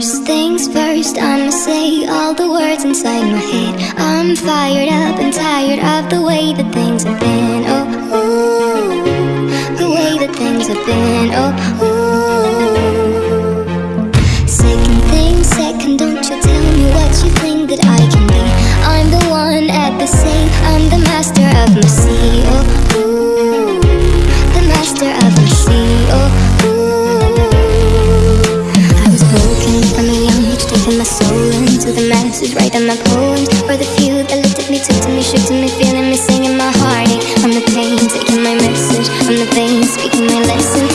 First things first, I'ma say all the words inside my head. I'm fired up and tired of the way that things have been. Oh, ooh, the way that things have been. Taking my soul into the masses, writing my poems for the few that looked at me, took to me, shook to me, feeling me, singing my heartache I'm the pain, taking my message. I'm the pain, speaking my lesson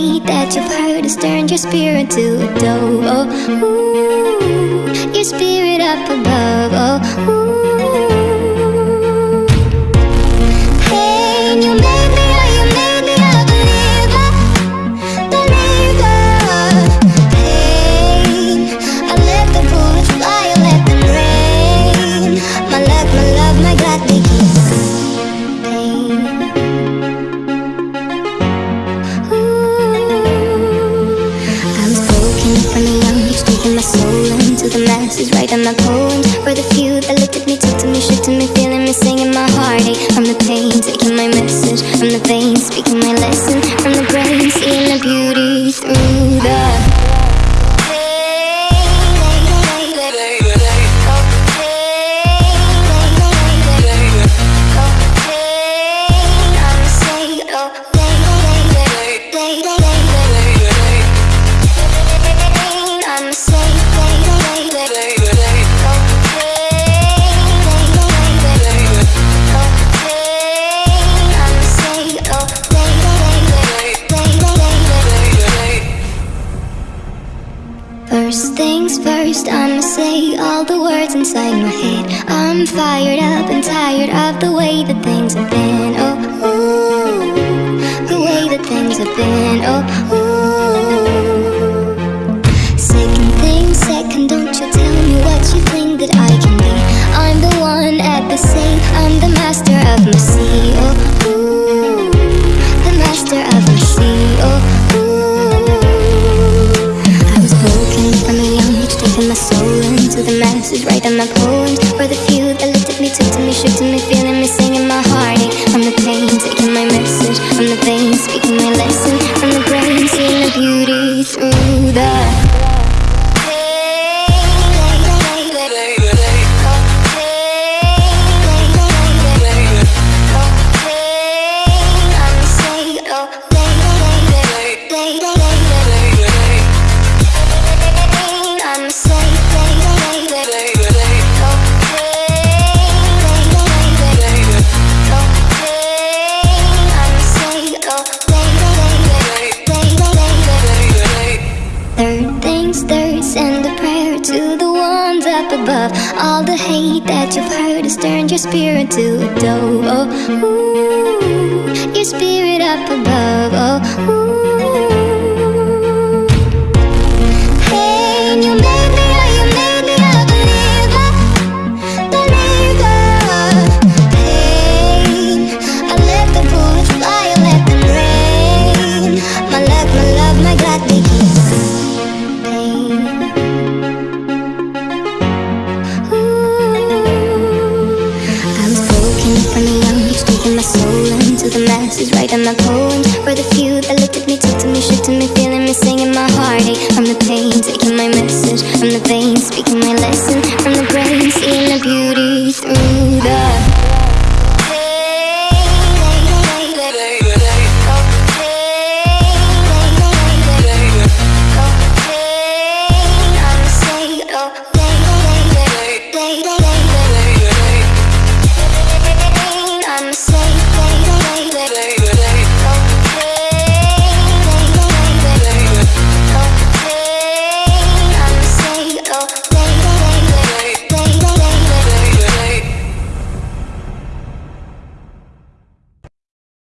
That you've heard has turned your spirit to a dove. Oh, ooh, your spirit up above. Oh, ooh. Writing my poems for the few that looked at me, took to me, shook to me, feeling me, singing my heartache from the pain, taking my message. From the veins, speaking my lesson first, I'ma say all the words inside my head. I'm fired up and tired of the way that things have been. Oh, ooh, the way that things have been. Oh, ooh. Second thing, second, don't you tell me what you think that I can be. I'm the one at the same, I'm the master taking my soul into the masses, writing my poems for the few that looked at me, took to me, shook to me, feeling me, singing my heartache from the pain, taking my message from the veins, speaking my lesson. From the brain, seeing the beauty through the. To the ones up above. All the hate that you've heard has turned your spirit to dove. Oh, ooh, your spirit up above. Oh, ooh. Soul into the masses, writing my poems for the few that looked at me, took to me, shook to me, feeling me, singing my heartache from the pain, taking my message. From the veins, speaking my lesson. From the brain, seeing the beauty through the.